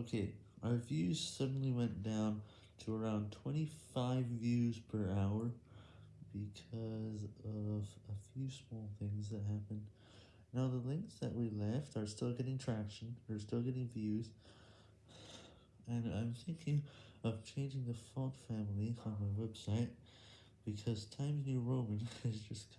Okay, our views suddenly went down to around 25 views per hour because of a few small things that happened. Now the links that we left are still getting traction, they're still getting views, and I'm thinking of changing the font family on my website because Times New Roman is just.